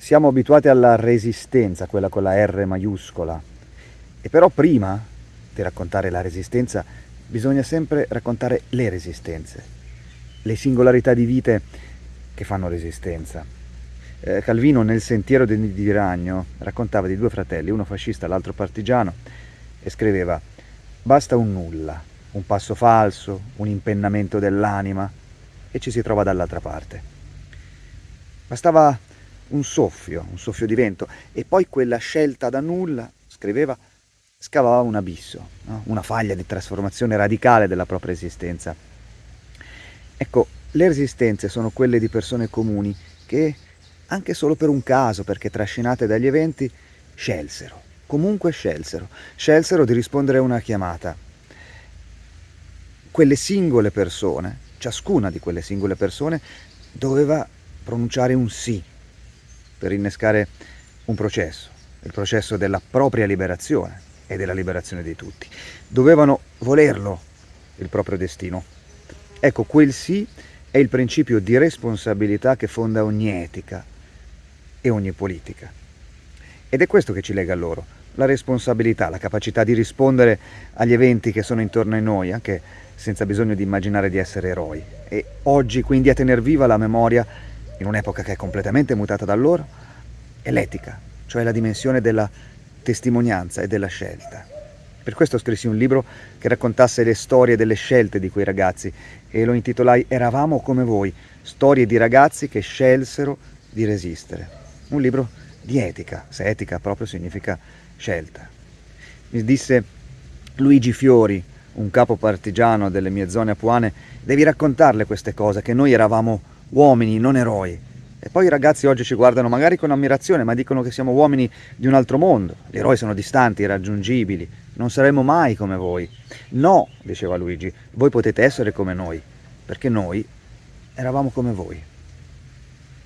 siamo abituati alla resistenza, quella con la R maiuscola, e però prima di raccontare la resistenza bisogna sempre raccontare le resistenze, le singolarità di vite che fanno resistenza. Eh, Calvino nel Sentiero di Ragno raccontava di due fratelli, uno fascista e l'altro partigiano, e scriveva «Basta un nulla, un passo falso, un impennamento dell'anima, e ci si trova dall'altra parte. Bastava un soffio, un soffio di vento, e poi quella scelta da nulla, scriveva, scavava un abisso, no? una faglia di trasformazione radicale della propria esistenza. Ecco, le resistenze sono quelle di persone comuni che, anche solo per un caso, perché trascinate dagli eventi, scelsero, comunque scelsero, scelsero di rispondere a una chiamata. Quelle singole persone, ciascuna di quelle singole persone, doveva pronunciare un sì per innescare un processo, il processo della propria liberazione e della liberazione di tutti. Dovevano volerlo, il proprio destino. Ecco, quel sì è il principio di responsabilità che fonda ogni etica e ogni politica. Ed è questo che ci lega a loro, la responsabilità, la capacità di rispondere agli eventi che sono intorno a noi, anche senza bisogno di immaginare di essere eroi. E oggi quindi a tener viva la memoria in un'epoca che è completamente mutata da loro, è l'etica, cioè la dimensione della testimonianza e della scelta. Per questo scrissi un libro che raccontasse le storie delle scelte di quei ragazzi e lo intitolai Eravamo come voi, storie di ragazzi che scelsero di resistere. Un libro di etica, se etica proprio significa scelta. Mi disse Luigi Fiori, un capo partigiano delle mie zone apuane, devi raccontarle queste cose, che noi eravamo uomini, non eroi. E poi i ragazzi oggi ci guardano magari con ammirazione, ma dicono che siamo uomini di un altro mondo. Gli eroi sono distanti, irraggiungibili. Non saremo mai come voi. No, diceva Luigi, voi potete essere come noi, perché noi eravamo come voi.